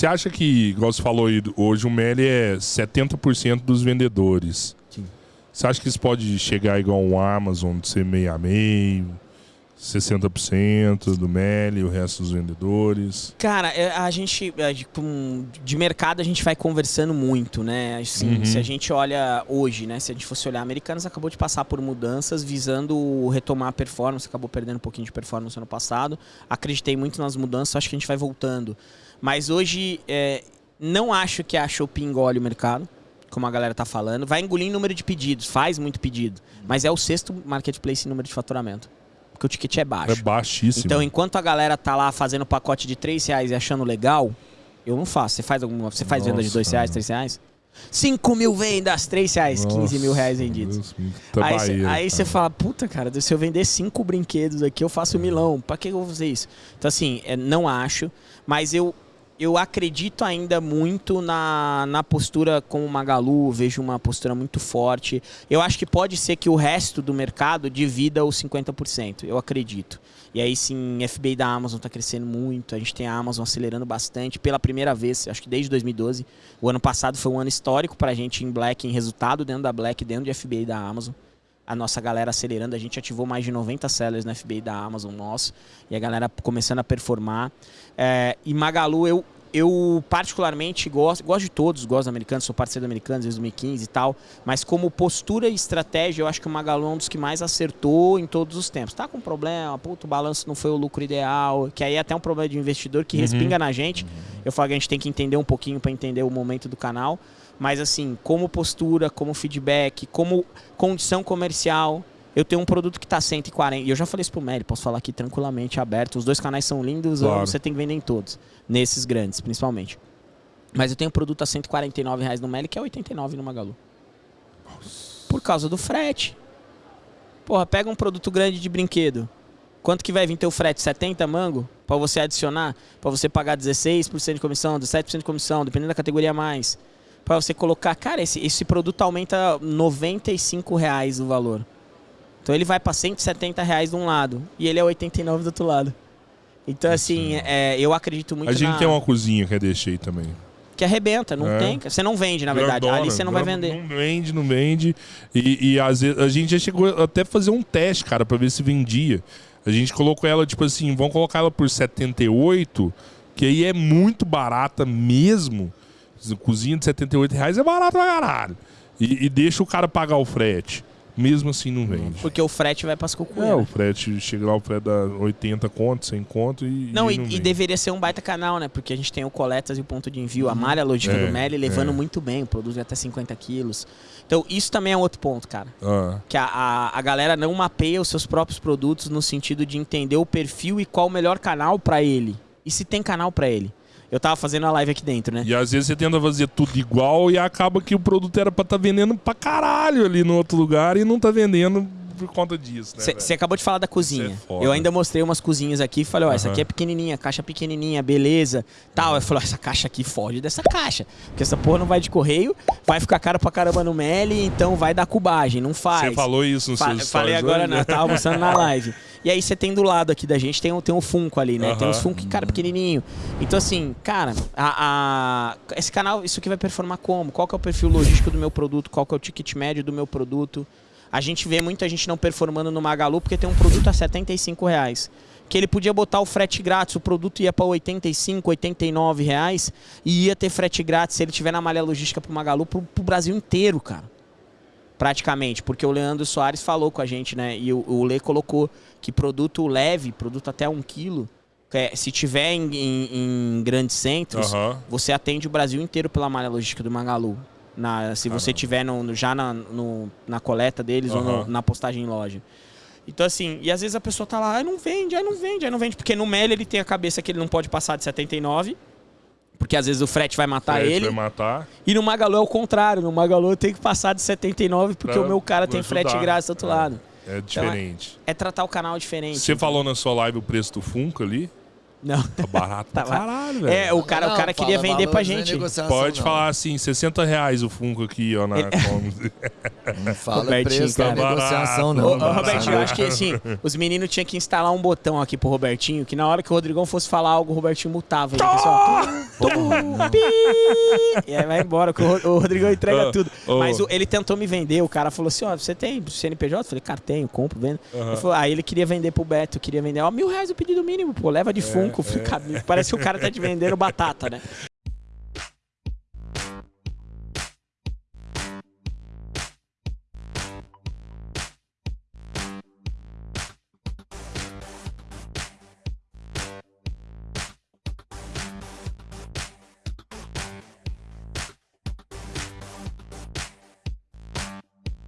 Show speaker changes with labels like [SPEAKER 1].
[SPEAKER 1] Você acha que, igual você falou aí, hoje o Meli é 70% dos vendedores.
[SPEAKER 2] Sim.
[SPEAKER 1] Você acha que isso pode chegar igual um Amazon, de ser meio a meio? 60% do Meli, o resto dos vendedores.
[SPEAKER 3] Cara, é, a gente, com- de mercado, a gente vai conversando muito, né? Assim,
[SPEAKER 1] Uhum.
[SPEAKER 3] Se a gente olha hoje, né? Se a gente fosse olhar, Americanas acabou de passar por mudanças visando retomar a performance, acabou perdendo um pouquinho de performance ano passado. Acreditei muito nas mudanças, acho que a gente vai voltando. Mas hoje, é, não acho que a Shopee engole o mercado, como a galera tá falando. Vai engolir em número de pedidos, faz muito pedido. Mas é o sexto marketplace em número de faturamento. Porque o ticket é baixo.
[SPEAKER 1] É baixíssimo.
[SPEAKER 3] Então, enquanto a galera tá lá fazendo pacote de 3 reais e achando legal, eu não faço. Você faz alguma. Você faz venda de
[SPEAKER 1] Nossa,
[SPEAKER 3] 2 reais,
[SPEAKER 1] cara.
[SPEAKER 3] 3 reais? 5 mil vendas, 3 reais, 15 mil reais
[SPEAKER 1] Nossa,
[SPEAKER 3] vendidos.
[SPEAKER 1] Deus,
[SPEAKER 3] Aí, cê-
[SPEAKER 1] barreira,
[SPEAKER 3] aí você fala, puta, cara, se eu vender cinco brinquedos aqui, eu faço um milão. Pra que eu vou fazer isso? Então, assim, é, não acho, mas eu, eu acredito ainda muito na, na postura como o Magalu, vejo uma postura muito forte. Eu acho que pode ser que o resto do mercado divida os 50%, eu acredito. E aí sim, FBI da Amazon está crescendo muito, a gente tem a Amazon acelerando bastante pela primeira vez, acho que desde 2012. O ano passado foi um ano histórico para a gente em Black, em resultado dentro da Black, dentro de FBI da Amazon. A nossa galera acelerando, a gente ativou mais de 90 sellers no FBI da Amazon nosso, e a galera começando a performar. É, e Magalu, eu, eu particularmente gosto, gosto de todos, gosto dos americanos, sou parceiro do americanos desde 2015 e tal, mas como postura e estratégia, eu acho que o Magalu é um dos que mais acertou em todos os tempos. Tá com problema, puto, o balanço não foi o lucro ideal, que aí é até um problema de investidor que
[SPEAKER 1] Uhum.
[SPEAKER 3] respinga na gente. Eu falo que a gente tem que entender um pouquinho para entender o momento do canal, mas assim, como postura, como feedback, como condição comercial, eu tenho um produto que tá 140. E eu já falei isso pro Mary, posso falar aqui tranquilamente, aberto. Os dois canais são lindos,
[SPEAKER 1] Claro.
[SPEAKER 3] você tem que vender em todos. Nesses grandes, principalmente. Mas eu tenho um produto a 149 reais no Meli, que é 89 no Magalu. Por causa do frete. Porra, pega um produto grande de brinquedo. Quanto que vai vir teu frete? 70 mango? Pra você adicionar? Pra você pagar 16% de comissão, 17% de comissão, dependendo da categoria mais. Pra você colocar... Cara, esse, esse produto aumenta 95 reais o valor. Então ele vai pra 170 reais de um lado. E ele é 89 do outro lado. Então, assim, é, eu acredito muito
[SPEAKER 1] A gente
[SPEAKER 3] na...
[SPEAKER 1] tem uma cozinha que é deixei também.
[SPEAKER 3] Que arrebenta, não
[SPEAKER 1] É.
[SPEAKER 3] tem. Você não vende, na verdade.
[SPEAKER 1] Grandona,
[SPEAKER 3] Ali você não vai vender.
[SPEAKER 1] Não vende, não vende. E, e às vezes a gente já chegou até a fazer um teste, cara, pra ver se vendia. A gente colocou ela, tipo assim, vamos colocar ela por 78, que aí é muito barata mesmo. Cozinha de 78 reais é barato pra caralho. E, e deixa o cara pagar o frete. Mesmo assim não vende.
[SPEAKER 3] Porque o frete vai pras cucuia.
[SPEAKER 1] É, o
[SPEAKER 3] né?
[SPEAKER 1] frete, chega lá, o frete dá 80 conto, 100 conto e.
[SPEAKER 3] Não, e,
[SPEAKER 1] não
[SPEAKER 3] e deveria ser um baita canal, né? Porque a gente tem o Coletas e o ponto de envio, a malha logística
[SPEAKER 1] É,
[SPEAKER 3] do Meli levando
[SPEAKER 1] é.
[SPEAKER 3] muito bem, produz até 50 quilos. Então, isso também é outro ponto, cara.
[SPEAKER 1] Ah,
[SPEAKER 3] Que a, a, a galera não mapeia os seus próprios produtos no sentido de entender o perfil e qual o melhor canal pra ele. E se tem canal pra ele. Eu tava fazendo a live aqui dentro, né?
[SPEAKER 1] E às vezes você tenta fazer tudo igual e acaba que o produto era pra estar vendendo pra caralho ali no outro lugar e não tá vendendo por conta disso, né?
[SPEAKER 3] Você acabou de falar da cozinha.
[SPEAKER 1] É
[SPEAKER 3] eu ainda mostrei umas cozinhas aqui e falei, ó, essa aqui é pequenininha, caixa pequenininha, beleza, tal. Eu falei, essa caixa aqui foge dessa caixa, porque essa porra não vai de correio, vai ficar caro pra caramba no Meli, então vai dar cubagem, não faz.
[SPEAKER 1] Você falou isso no
[SPEAKER 3] Fa-
[SPEAKER 1] seus
[SPEAKER 3] falei agora,
[SPEAKER 1] hoje?
[SPEAKER 3] não, eu tava mostrando na live. E aí você tem do lado aqui da gente, tem, um- tem um Funko ali, né? Tem
[SPEAKER 1] Aham.
[SPEAKER 3] uns Funko, cara, pequenininho. Então assim, cara, a, a- esse canal, isso aqui vai performar como? Qual que é o perfil logístico do meu produto? Qual que é o ticket médio do meu produto? A gente vê muita gente não performando no Magalu porque tem um produto a 75 reais. Que ele podia botar o frete grátis, o produto ia para 85, 89 reais e ia ter frete grátis se ele tiver na malha logística pro Magalu pro, pro Brasil inteiro, cara. Praticamente, porque o Leandro Soares falou com a gente, né? E o, o Lê colocou que produto leve, produto até um quilo, é, se tiver em, em- em grandes centros,
[SPEAKER 1] Aham.
[SPEAKER 3] você atende o Brasil inteiro pela malha logística do Magalu. Na, se você tiver no, já na, no- na coleta deles ou no- na postagem em loja. Então, assim, e às vezes a pessoa tá lá, ah, não vende, aí não vende, aí não vende. Porque no Meli ele tem a cabeça que ele não pode passar de 79, porque às vezes o frete vai matar
[SPEAKER 1] Frete
[SPEAKER 3] ele.
[SPEAKER 1] Vai matar.
[SPEAKER 3] E no Magalu é o contrário, no Magalu eu tenho que passar de 79 porque
[SPEAKER 1] Pra
[SPEAKER 3] o meu cara tem
[SPEAKER 1] ajudar.
[SPEAKER 3] frete grátis do outro
[SPEAKER 1] É.
[SPEAKER 3] lado.
[SPEAKER 1] É diferente.
[SPEAKER 3] É tratar o canal diferente.
[SPEAKER 1] Você falou na sua live o preço do Funko ali?
[SPEAKER 3] Não.
[SPEAKER 1] Tá barato
[SPEAKER 3] Tá
[SPEAKER 1] pra caralho, velho.
[SPEAKER 3] É, o cara, o
[SPEAKER 2] Não,
[SPEAKER 3] cara queria vender pra
[SPEAKER 2] é
[SPEAKER 3] gente.
[SPEAKER 1] Pode
[SPEAKER 2] não.
[SPEAKER 1] falar assim, 60 reais o Funko aqui, ó, na Comics.
[SPEAKER 2] Não fala
[SPEAKER 3] Robertinho,
[SPEAKER 2] preço da
[SPEAKER 3] cara.
[SPEAKER 2] negociação,
[SPEAKER 1] Tá
[SPEAKER 2] não.
[SPEAKER 3] Ô. Robertinho, eu acho que assim, os meninos tinham que instalar um botão aqui pro Robertinho, que na hora que o Rodrigão fosse falar algo, o Robertinho mutava ele. Pessoal, tum, pi, e aí vai embora, que o Ro- o Rodrigão entrega tudo. Mas o- ele tentou me vender, o cara falou assim, ó, você tem CNPJ? Eu falei, cara, tenho, compro, vendo. Ele falou, aí ele queria vender pro Beto, queria vender, ó, mil reais o pedido mínimo, pô, leva de Funko. Cara, parece que o cara tá te vendendo batata, né?